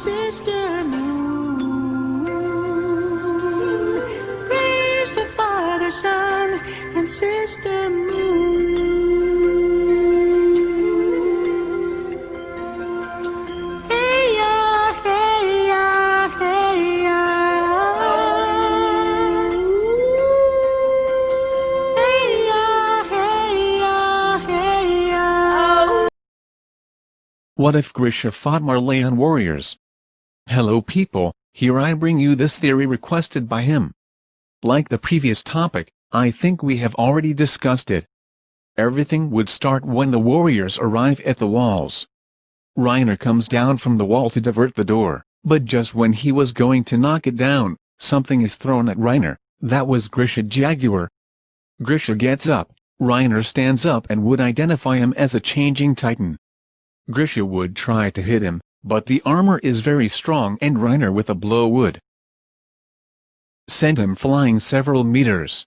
Sister Moon. Praise the Father, Son, and Sister Moon. What if Grisha fought Marleyan warriors? Hello people, here I bring you this theory requested by him. Like the previous topic, I think we have already discussed it. Everything would start when the warriors arrive at the walls. Reiner comes down from the wall to divert the door, but just when he was going to knock it down, something is thrown at Reiner, that was Grisha Jaeger. Grisha gets up, Reiner stands up and would identify him as a changing titan. Grisha would try to hit him, but the armor is very strong and Reiner with a blow would send him flying several meters.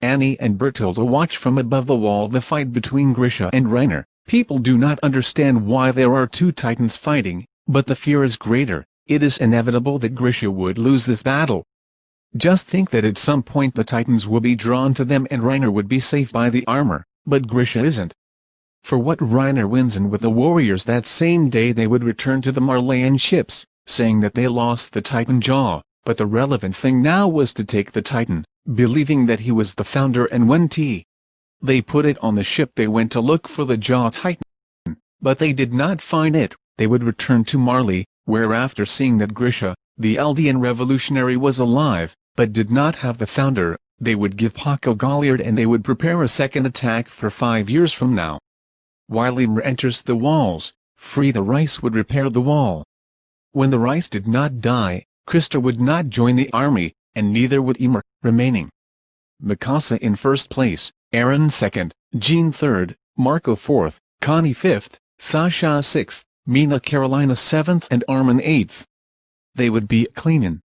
Annie and Bertolt watch from above the wall the fight between Grisha and Reiner. People do not understand why there are two titans fighting, but the fear is greater, it is inevitable that Grisha would lose this battle. Just think that at some point the titans will be drawn to them and Reiner would be safe by the armor, but Grisha isn't. For what Reiner wins and with the warriors that same day they would return to the Marleyan ships, saying that they lost the Titan Jaw, but the relevant thing now was to take the Titan, believing that he was the founder and when T. They put it on the ship they went to look for the Jaw Titan. But they did not find it, they would return to Marley, where after seeing that Grisha, the Eldian revolutionary was alive, but did not have the founder, they would give Porco Galliard and they would prepare a second attack for five years from now. While Ymir enters the walls, Frieda Reiss would repair the wall. When the Reiss did not die, Krista would not join the army, and neither would Ymir, remaining. Mikasa in first place, Eren second, Jean third, Marco fourth, Connie fifth, Sasha sixth, Mina Carolina seventh and Armin eighth. They would be cleanin'.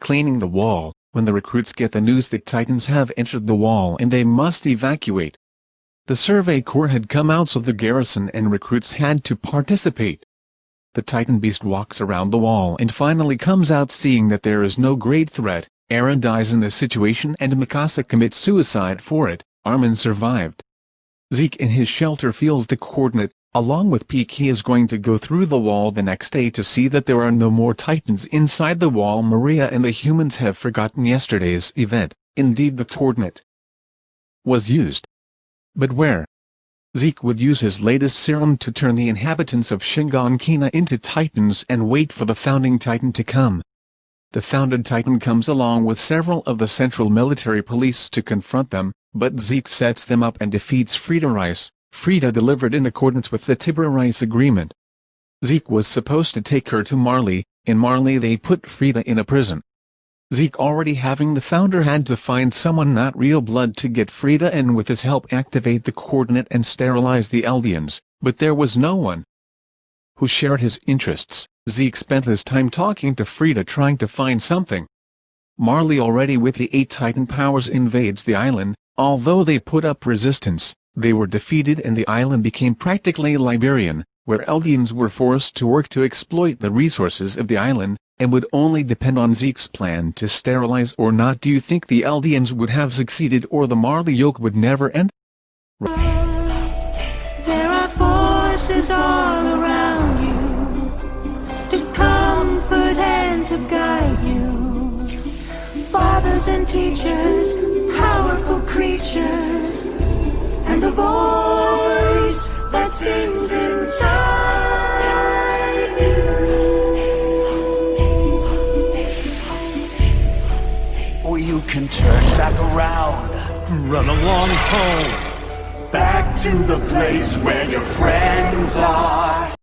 Cleaning the wall, when the recruits get the news that Titans have entered the wall and they must evacuate. The Survey Corps had come out so the garrison and recruits had to participate. The Titan Beast walks around the wall and finally comes out seeing that there is no great threat, Eren dies in the situation and Mikasa commits suicide for it, Armin survived. Zeke in his shelter feels the coordinate, along with Pieck he is going to go through the wall the next day to see that there are no more Titans inside the wall Maria and the humans have forgotten yesterday's event, indeed the coordinate was used. But where? Zeke would use his latest serum to turn the inhabitants of Shiganshina into titans and wait for the founding titan to come. The founded titan comes along with several of the central military police to confront them, but Zeke sets them up and defeats Frieda Reiss, Frieda delivered in accordance with the Tybur Reiss agreement. Zeke was supposed to take her to Marley, in Marley they put Frieda in a prison. Zeke already having the founder had to find someone not real blood to get Frieda and with his help activate the coordinate and sterilize the Eldians, but there was no one who shared his interests. Zeke spent his time talking to Frieda trying to find something. Marley already with the eight Titan powers invades the island, although they put up resistance, they were defeated and the island became practically Liberian, where Eldians were forced to work to exploit the resources of the island, and would only depend on Zeke's plan to sterilize or not do you think the Eldians would have succeeded or the Marley yoke would never end? There are forces all around you to comfort and to guide you. Fathers and teachers, powerful creatures, and the voice that sings you. Can turn back around, run along home, back to the place where your friends are.